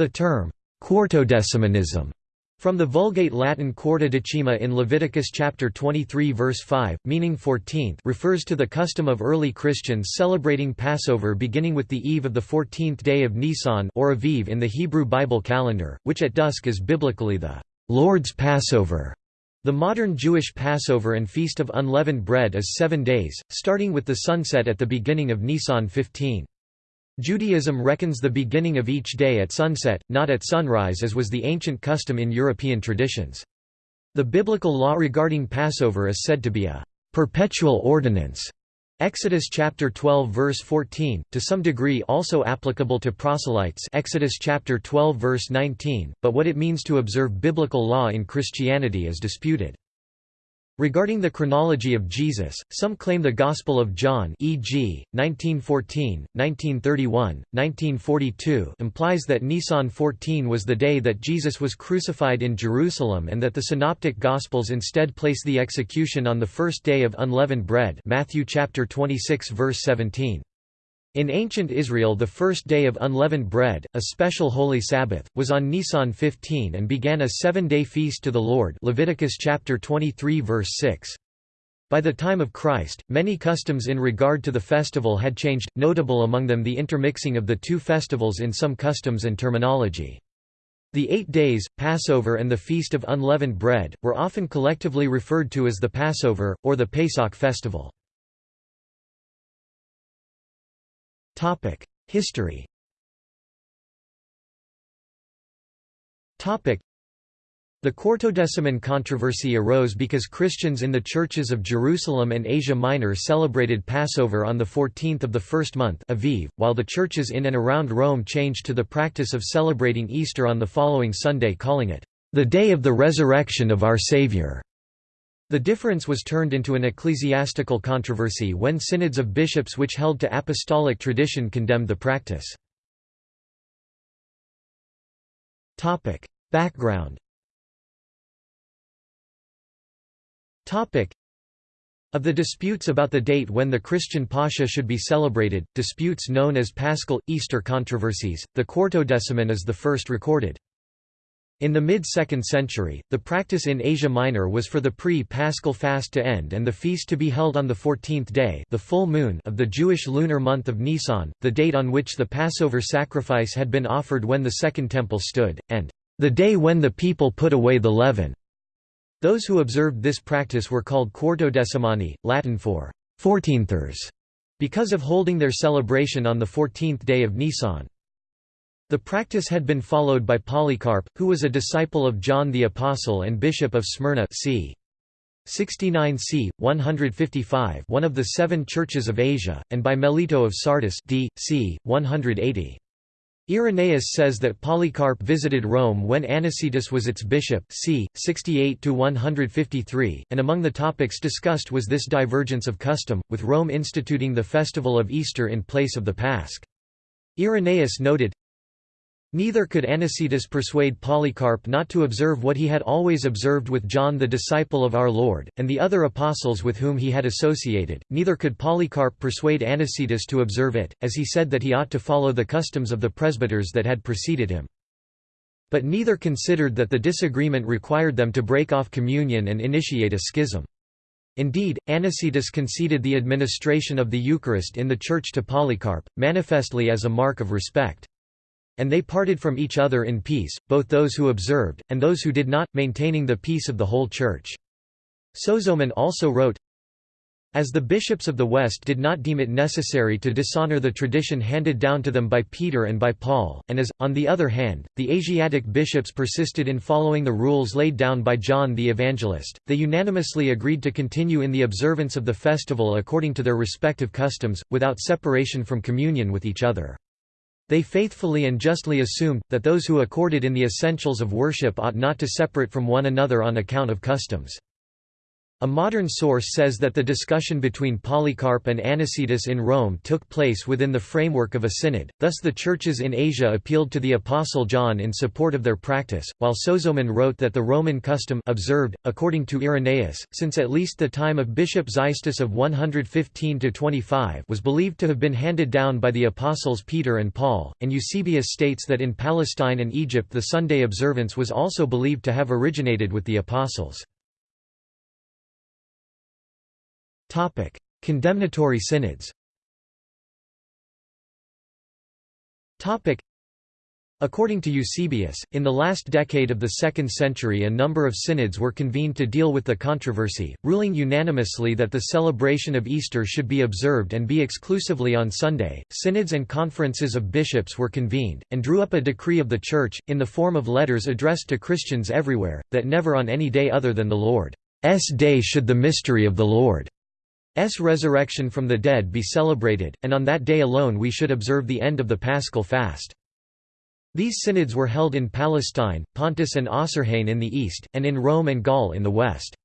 The term, quartodecimanism, from the Vulgate Latin quartodecima in Leviticus chapter 23 verse 5, meaning 14th refers to the custom of early Christians celebrating Passover beginning with the eve of the 14th day of Nisan or Aviv in the Hebrew Bible calendar, which at dusk is biblically the Lord's Passover. The modern Jewish Passover and Feast of Unleavened Bread is seven days, starting with the sunset at the beginning of Nisan 15. Judaism reckons the beginning of each day at sunset, not at sunrise as was the ancient custom in European traditions. The biblical law regarding Passover is said to be a perpetual ordinance. Exodus chapter 12 verse 14, to some degree also applicable to proselytes Exodus chapter 12 verse 19, but what it means to observe biblical law in Christianity is disputed. Regarding the chronology of Jesus, some claim the Gospel of John e.g., 1914, 1931, 1942 implies that Nisan 14 was the day that Jesus was crucified in Jerusalem and that the Synoptic Gospels instead place the execution on the first day of unleavened bread Matthew chapter 26 verse 17. In ancient Israel the first day of unleavened bread, a special holy Sabbath, was on Nisan 15 and began a seven-day feast to the Lord Leviticus chapter 23 verse 6. By the time of Christ, many customs in regard to the festival had changed, notable among them the intermixing of the two festivals in some customs and terminology. The eight days, Passover and the Feast of Unleavened Bread, were often collectively referred to as the Passover, or the Pesach festival. History. The Quartodeciman controversy arose because Christians in the churches of Jerusalem and Asia Minor celebrated Passover on the 14th of the first month Aviv, while the churches in and around Rome changed to the practice of celebrating Easter on the following Sunday calling it, "...the day of the resurrection of our Savior." The difference was turned into an ecclesiastical controversy when synods of bishops which held to apostolic tradition condemned the practice. Background of the disputes about the date when the Christian Pascha should be celebrated, disputes known as Paschal, Easter controversies, the Quartodeciman is the first recorded. In the mid-2nd century, the practice in Asia Minor was for the pre-Paschal fast to end and the feast to be held on the 14th day the full moon of the Jewish lunar month of Nisan, the date on which the Passover sacrifice had been offered when the Second Temple stood, and the day when the people put away the leaven. Those who observed this practice were called quartodecimani, Latin for fourteenthers, because of holding their celebration on the 14th day of Nisan. The practice had been followed by Polycarp, who was a disciple of John the Apostle and Bishop of Smyrna c. 69 c. 155 one of the seven churches of Asia, and by Melito of Sardis d. c. 180. Irenaeus says that Polycarp visited Rome when Anicetus was its bishop c. 68–153, and among the topics discussed was this divergence of custom, with Rome instituting the festival of Easter in place of the Pasch. Irenaeus noted, Neither could Anicetus persuade Polycarp not to observe what he had always observed with John the disciple of our Lord, and the other apostles with whom he had associated, neither could Polycarp persuade Anicetus to observe it, as he said that he ought to follow the customs of the presbyters that had preceded him. But neither considered that the disagreement required them to break off communion and initiate a schism. Indeed, Anicetus conceded the administration of the Eucharist in the Church to Polycarp, manifestly as a mark of respect. And they parted from each other in peace, both those who observed, and those who did not, maintaining the peace of the whole Church. Sozomen also wrote, as the bishops of the West did not deem it necessary to dishonor the tradition handed down to them by Peter and by Paul, and as, on the other hand, the Asiatic bishops persisted in following the rules laid down by John the Evangelist, they unanimously agreed to continue in the observance of the festival according to their respective customs, without separation from communion with each other. They faithfully and justly assumed, that those who accorded in the essentials of worship ought not to separate from one another on account of customs. A modern source says that the discussion between Polycarp and Anicetus in Rome took place within the framework of a synod, thus the churches in Asia appealed to the Apostle John in support of their practice, while Sozomen wrote that the Roman custom observed, according to Irenaeus, since at least the time of Bishop Xystus of 115–25 was believed to have been handed down by the apostles Peter and Paul, and Eusebius states that in Palestine and Egypt the Sunday observance was also believed to have originated with the apostles. Topic: Condemnatory synods. Topic: According to Eusebius, in the last decade of the 2nd century a number of synods were convened to deal with the controversy, ruling unanimously that the celebration of Easter should be observed and be exclusively on Sunday. Synods and conferences of bishops were convened, and drew up a decree of the Church, in the form of letters addressed to Christians everywhere, that never on any day other than the Lord's day should the mystery of the Lord S resurrection from the dead be celebrated, and on that day alone we should observe the end of the paschal fast. These synods were held in Palestine, Pontus and Osrhoene in the east, and in Rome and Gaul in the west.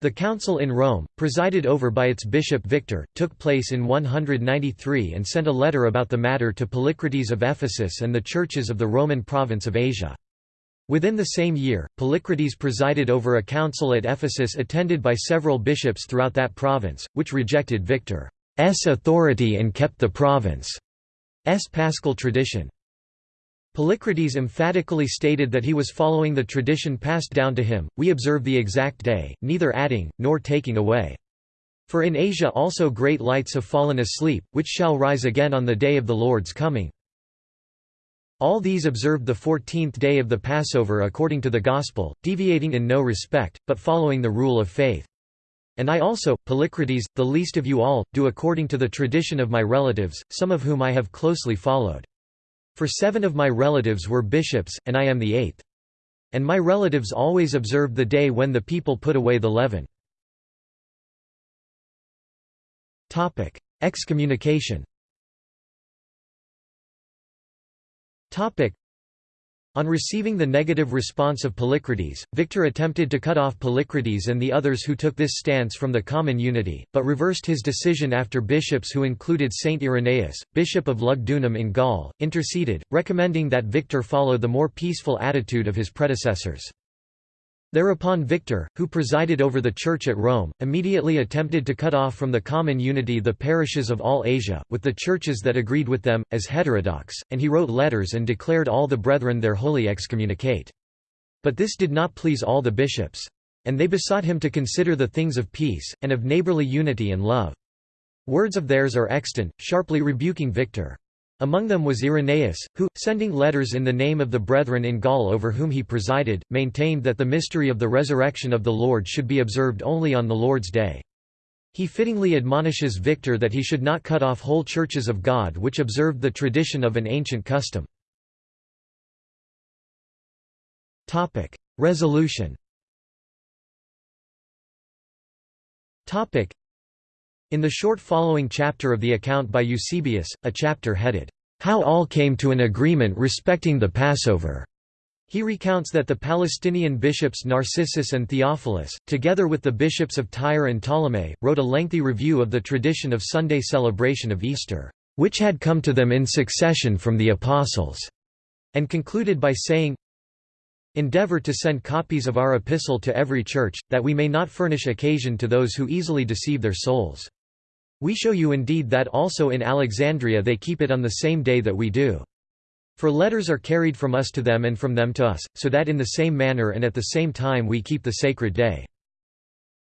The council in Rome, presided over by its bishop Victor, took place in 193 and sent a letter about the matter to Polycrates of Ephesus and the churches of the Roman province of Asia. Within the same year, Polycrates presided over a council at Ephesus attended by several bishops throughout that province, which rejected Victor's authority and kept the province's paschal tradition. Polycrates emphatically stated that he was following the tradition passed down to him, we observe the exact day, neither adding, nor taking away. For in Asia also great lights have fallen asleep, which shall rise again on the day of the Lord's coming. All these observed the fourteenth day of the Passover according to the Gospel, deviating in no respect, but following the rule of faith. And I also, Polycrates, the least of you all, do according to the tradition of my relatives, some of whom I have closely followed. For seven of my relatives were bishops, and I am the eighth. And my relatives always observed the day when the people put away the leaven. Excommunication on receiving the negative response of Polycrates, Victor attempted to cut off Polycrates and the others who took this stance from the common unity, but reversed his decision after bishops who included Saint Irenaeus, bishop of Lugdunum in Gaul, interceded, recommending that Victor follow the more peaceful attitude of his predecessors. Thereupon Victor, who presided over the Church at Rome, immediately attempted to cut off from the common unity the parishes of all Asia, with the churches that agreed with them, as heterodox, and he wrote letters and declared all the brethren there wholly excommunicate. But this did not please all the bishops. And they besought him to consider the things of peace, and of neighborly unity and love. Words of theirs are extant, sharply rebuking Victor. Among them was Irenaeus, who, sending letters in the name of the brethren in Gaul over whom he presided, maintained that the mystery of the resurrection of the Lord should be observed only on the Lord's day. He fittingly admonishes Victor that he should not cut off whole churches of God which observed the tradition of an ancient custom. Resolution in the short following chapter of the account by Eusebius, a chapter headed, "'How all came to an agreement respecting the Passover' He recounts that the Palestinian bishops Narcissus and Theophilus, together with the bishops of Tyre and Ptolemais, wrote a lengthy review of the tradition of Sunday celebration of Easter, which had come to them in succession from the Apostles, and concluded by saying, Endeavor to send copies of our epistle to every church, that we may not furnish occasion to those who easily deceive their souls. We show you indeed that also in Alexandria they keep it on the same day that we do. For letters are carried from us to them and from them to us, so that in the same manner and at the same time we keep the sacred day.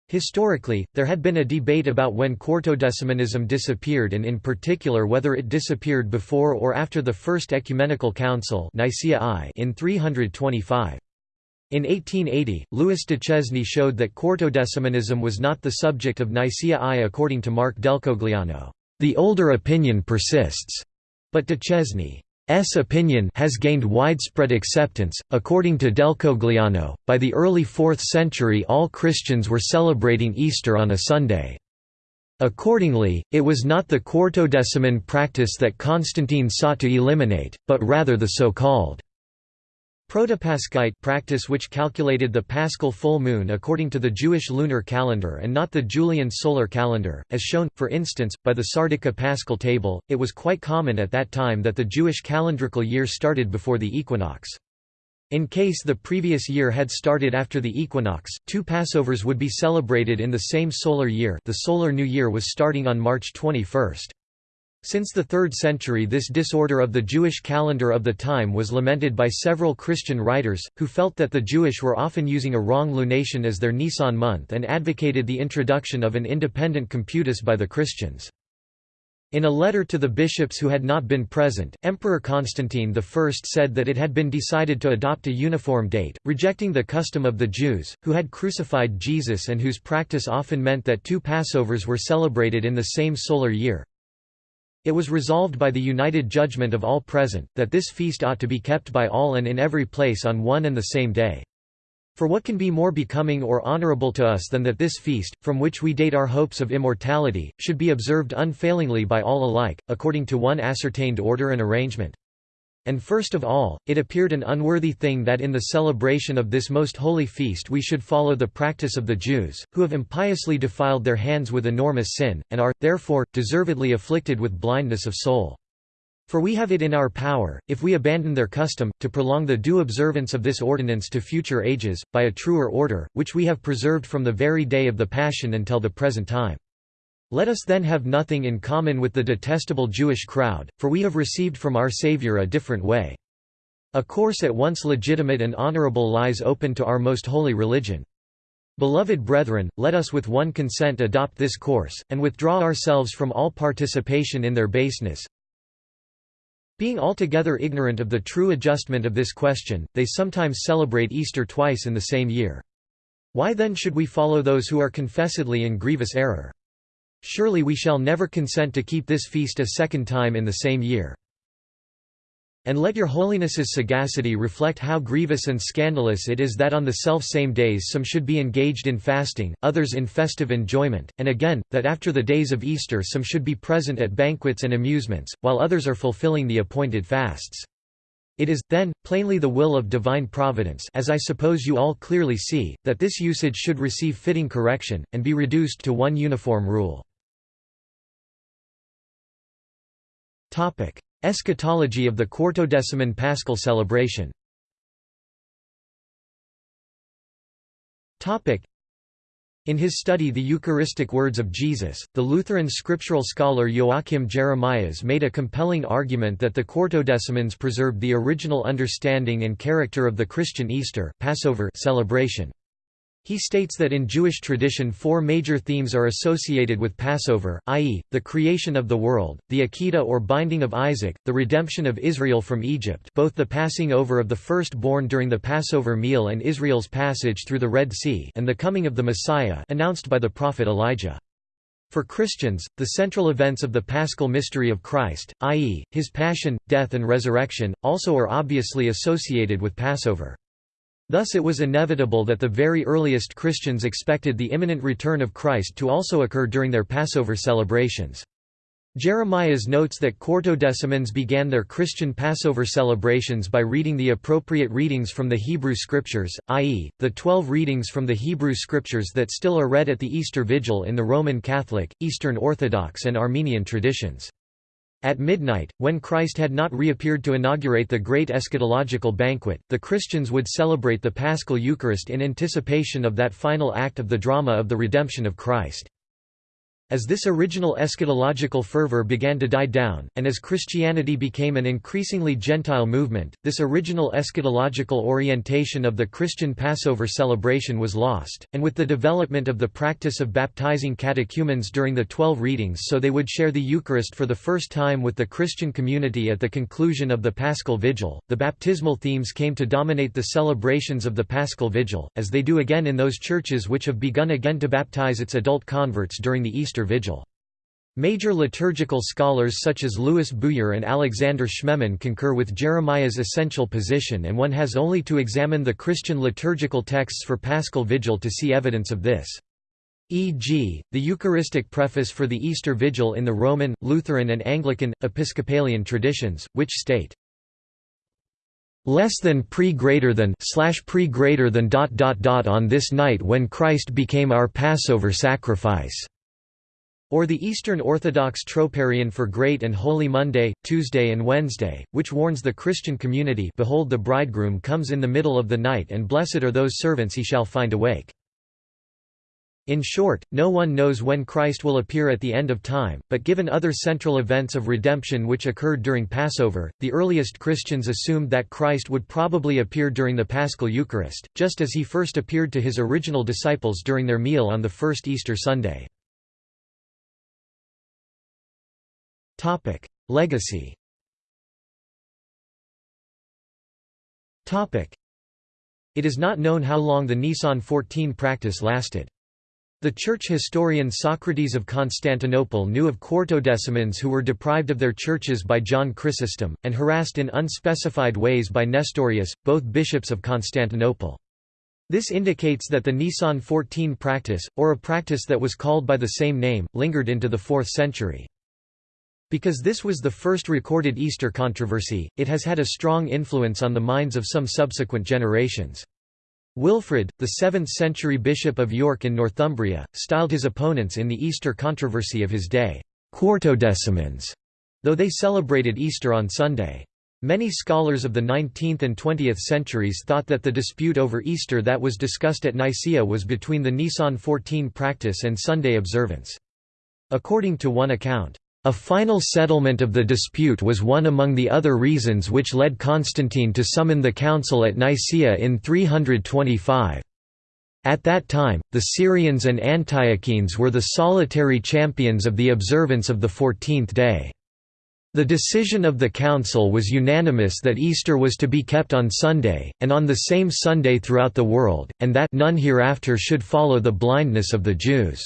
Historically, there had been a debate about when Quartodecimanism disappeared and in particular whether it disappeared before or after the First Ecumenical Council Nicaea I in 325. In 1880, Louis Duchesne showed that Quartodecimanism was not the subject of Nicaea I according to Mark Delcogliano. The older opinion persists, but Duchesne's opinion has gained widespread acceptance. According to Delcogliano, by the early 4th century all Christians were celebrating Easter on a Sunday. Accordingly, it was not the Quartodeciman practice that Constantine sought to eliminate, but rather the so-called Protopaschite practice which calculated the paschal full moon according to the Jewish lunar calendar and not the Julian solar calendar, as shown, for instance, by the Sardica paschal table, it was quite common at that time that the Jewish calendrical year started before the equinox. In case the previous year had started after the equinox, two Passovers would be celebrated in the same solar year the solar new year was starting on March 21. Since the 3rd century this disorder of the Jewish calendar of the time was lamented by several Christian writers, who felt that the Jewish were often using a wrong lunation as their Nisan month and advocated the introduction of an independent computus by the Christians. In a letter to the bishops who had not been present, Emperor Constantine I said that it had been decided to adopt a uniform date, rejecting the custom of the Jews, who had crucified Jesus and whose practice often meant that two Passovers were celebrated in the same solar year. It was resolved by the united judgment of all present, that this feast ought to be kept by all and in every place on one and the same day. For what can be more becoming or honorable to us than that this feast, from which we date our hopes of immortality, should be observed unfailingly by all alike, according to one ascertained order and arrangement? And first of all, it appeared an unworthy thing that in the celebration of this most holy feast we should follow the practice of the Jews, who have impiously defiled their hands with enormous sin, and are, therefore, deservedly afflicted with blindness of soul. For we have it in our power, if we abandon their custom, to prolong the due observance of this ordinance to future ages, by a truer order, which we have preserved from the very day of the Passion until the present time. Let us then have nothing in common with the detestable Jewish crowd, for we have received from our Saviour a different way. A course at once legitimate and honorable lies open to our most holy religion. Beloved brethren, let us with one consent adopt this course, and withdraw ourselves from all participation in their baseness. Being altogether ignorant of the true adjustment of this question, they sometimes celebrate Easter twice in the same year. Why then should we follow those who are confessedly in grievous error? Surely we shall never consent to keep this feast a second time in the same year. And let your holiness's sagacity reflect how grievous and scandalous it is that on the self-same days some should be engaged in fasting, others in festive enjoyment, and again, that after the days of Easter some should be present at banquets and amusements, while others are fulfilling the appointed fasts. It is, then, plainly the will of divine providence as I suppose you all clearly see, that this usage should receive fitting correction, and be reduced to one uniform rule. Topic: Eschatology of the Quartodeciman Paschal celebration. Topic: in his study The Eucharistic Words of Jesus, the Lutheran scriptural scholar Joachim Jeremias made a compelling argument that the Quartodecimans preserved the original understanding and character of the Christian Easter Passover celebration. He states that in Jewish tradition four major themes are associated with Passover, i.e., the creation of the world, the Akedah or binding of Isaac, the redemption of Israel from Egypt both the passing over of the firstborn during the Passover meal and Israel's passage through the Red Sea and the coming of the Messiah announced by the prophet Elijah. For Christians, the central events of the paschal mystery of Christ, i.e., his passion, death and resurrection, also are obviously associated with Passover. Thus it was inevitable that the very earliest Christians expected the imminent return of Christ to also occur during their Passover celebrations. Jeremias notes that Quartodecimans began their Christian Passover celebrations by reading the appropriate readings from the Hebrew Scriptures, i.e., the twelve readings from the Hebrew Scriptures that still are read at the Easter Vigil in the Roman Catholic, Eastern Orthodox and Armenian traditions. At midnight, when Christ had not reappeared to inaugurate the great eschatological banquet, the Christians would celebrate the Paschal Eucharist in anticipation of that final act of the drama of the redemption of Christ. As this original eschatological fervor began to die down, and as Christianity became an increasingly Gentile movement, this original eschatological orientation of the Christian Passover celebration was lost, and with the development of the practice of baptizing catechumens during the Twelve Readings so they would share the Eucharist for the first time with the Christian community at the conclusion of the Paschal Vigil, the baptismal themes came to dominate the celebrations of the Paschal Vigil, as they do again in those churches which have begun again to baptize its adult converts during the Easter Easter Vigil. Major liturgical scholars such as Louis Bouyer and Alexander Schmemann concur with Jeremias' essential position and one has only to examine the Christian liturgical texts for Paschal Vigil to see evidence of this. E.g., the Eucharistic preface for the Easter Vigil in the Roman, Lutheran and Anglican, Episcopalian traditions, which state, less than pre greater than slash pre greater than dot dot dot on this night when Christ became our Passover sacrifice or the Eastern Orthodox Troparion for Great and Holy Monday, Tuesday and Wednesday, which warns the Christian community Behold the bridegroom comes in the middle of the night and blessed are those servants he shall find awake. In short, no one knows when Christ will appear at the end of time, but given other central events of redemption which occurred during Passover, the earliest Christians assumed that Christ would probably appear during the Paschal Eucharist, just as he first appeared to his original disciples during their meal on the first Easter Sunday. Legacy Topic: It is not known how long the Nisan 14 practice lasted. The church historian Socrates of Constantinople knew of Quartodecimans who were deprived of their churches by John Chrysostom, and harassed in unspecified ways by Nestorius, both bishops of Constantinople. This indicates that the Nisan 14 practice, or a practice that was called by the same name, lingered into the 4th century. Because this was the first recorded Easter controversy, it has had a strong influence on the minds of some subsequent generations. Wilfrid, the 7th-century bishop of York in Northumbria, styled his opponents in the Easter controversy of his day, Quartodecimans, though they celebrated Easter on Sunday. Many scholars of the 19th and 20th centuries thought that the dispute over Easter that was discussed at Nicaea was between the Nisan 14 practice and Sunday observance. According to one account, a final settlement of the dispute was one among the other reasons which led Constantine to summon the council at Nicaea in 325. At that time, the Syrians and Antiochenes were the solitary champions of the observance of the fourteenth day. The decision of the council was unanimous that Easter was to be kept on Sunday, and on the same Sunday throughout the world, and that none hereafter should follow the blindness of the Jews.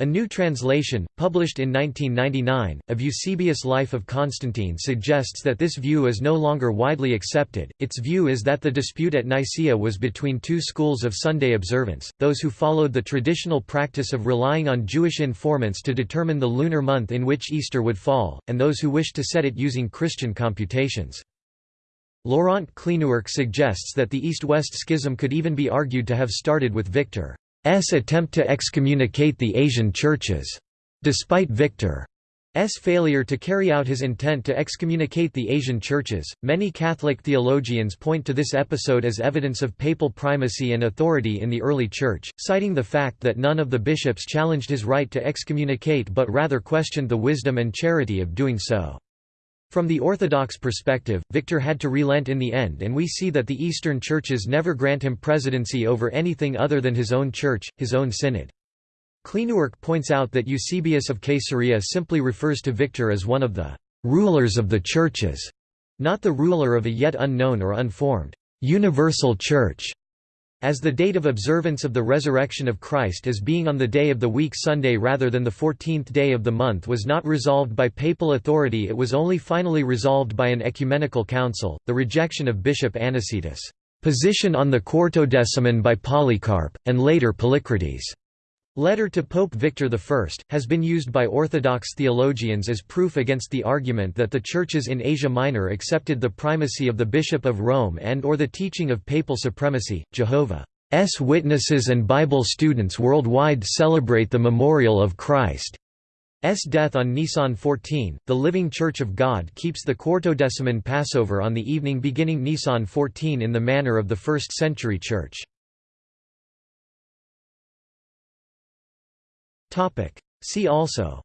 A new translation, published in 1999, of Eusebius' Life of Constantine suggests that this view is no longer widely accepted. Its view is that the dispute at Nicaea was between two schools of Sunday observance, those who followed the traditional practice of relying on Jewish informants to determine the lunar month in which Easter would fall, and those who wished to set it using Christian computations. Laurent Cleenewerck suggests that the East-West schism could even be argued to have started with Victor. S attempt to excommunicate the Asian churches. Despite Victor's failure to carry out his intent to excommunicate the Asian churches, many Catholic theologians point to this episode as evidence of papal primacy and authority in the early Church, citing the fact that none of the bishops challenged his right to excommunicate but rather questioned the wisdom and charity of doing so. From the Orthodox perspective, Victor had to relent in the end and we see that the Eastern churches never grant him presidency over anything other than his own church, his own synod. Cleenewerck points out that Eusebius of Caesarea simply refers to Victor as one of the «rulers of the churches», not the ruler of a yet unknown or unformed «universal church». As the date of observance of the resurrection of Christ as being on the day of the week Sunday rather than the fourteenth day of the month was not resolved by papal authority it was only finally resolved by an ecumenical council, the rejection of Bishop Anicetus' position on the Quartodeciman by Polycarp, and later Polycrates' letter to Pope Victor I, has been used by Orthodox theologians as proof against the argument that the churches in Asia Minor accepted the primacy of the Bishop of Rome and or the teaching of papal supremacy. Jehovah's Witnesses and Bible students worldwide celebrate the memorial of Christ's death on Nisan 14. The Living Church of God keeps the Quartodeciman Passover on the evening beginning Nisan 14 in the manner of the first century church. Topic. See also.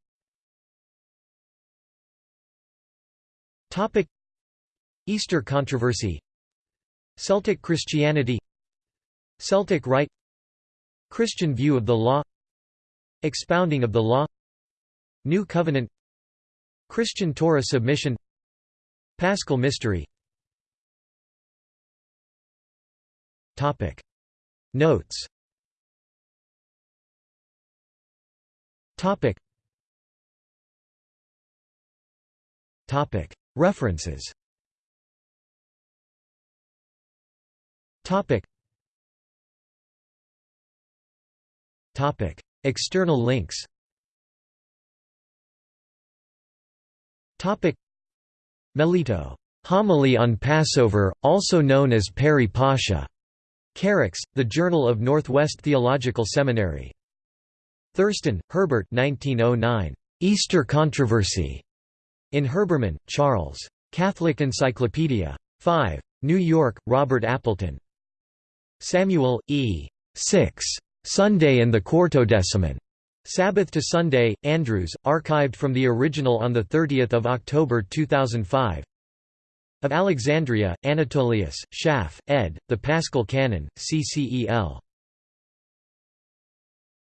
Topic. Easter controversy. Celtic Christianity. Celtic Rite Christian view of the law. Expounding of the law. New Covenant. Christian Torah submission. Paschal mystery. Topic. Notes Topic. Topic. References. Topic. Topic. External links. Topic. Melito Homily on Passover, also known as Peri Pascha. Kerux, The Journal of Northwest Theological Seminary. Thurston, Herbert 1909. Easter Controversy. In Herbermann, Charles. Catholic Encyclopedia. 5. New York, Robert Appleton. Samuel, E. 6. Sunday and the Quartodeciman. Sabbath to Sunday, Andrews, archived from the original on 30 October 2005 Of Alexandria, Anatolius, Schaff, ed., The Paschal Canon, CCEL.